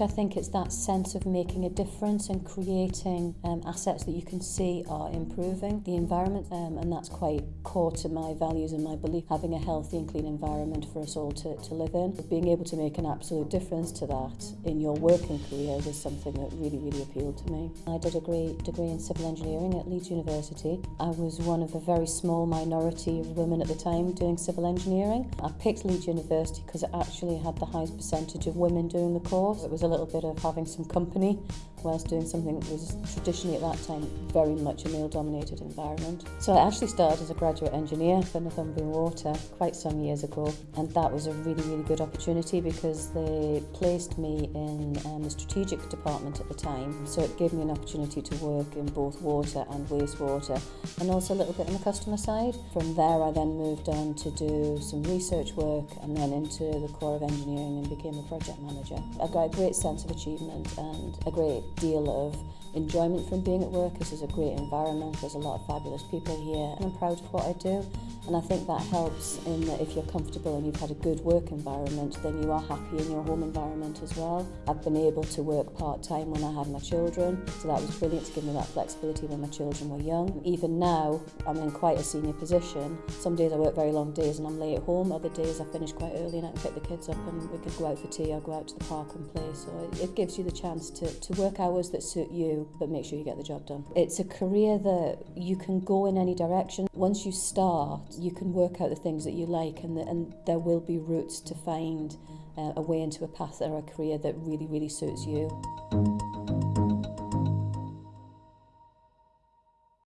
I think it's that sense of making a difference and creating um, assets that you can see are improving the environment um, and that's quite core to my values and my belief having a healthy and clean environment for us all to, to live in. Being able to make an absolute difference to that in your working career was something that really really appealed to me. I did a great degree in civil engineering at Leeds University. I was one of a very small minority of women at the time doing civil engineering. I picked Leeds University because it actually had the highest percentage of women doing the course. It was a little bit of having some company whilst doing something that was traditionally at that time very much a male-dominated environment. So I actually started as a graduate engineer for Northumbrian Water quite some years ago and that was a really, really good opportunity because they placed me in um, the strategic department at the time. So it gave me an opportunity to work in both water and wastewater and also a little bit on the customer side. From there I then moved on to do some research work and then into the core of engineering and became a project manager. I got a great great sense of achievement and a great deal of enjoyment from being at work. This is a great environment, there's a lot of fabulous people here and I'm proud of what I do. And I think that helps in that if you're comfortable and you've had a good work environment, then you are happy in your home environment as well. I've been able to work part-time when I had my children, so that was brilliant to give me that flexibility when my children were young. Even now, I'm in quite a senior position. Some days I work very long days and I'm late at home. Other days I finish quite early and I can pick the kids up and we could go out for tea or go out to the park and play. So it, it gives you the chance to, to work hours that suit you, but make sure you get the job done. It's a career that you can go in any direction. Once you start, you can work out the things that you like and, the, and there will be routes to find uh, a way into a path or a career that really, really suits you.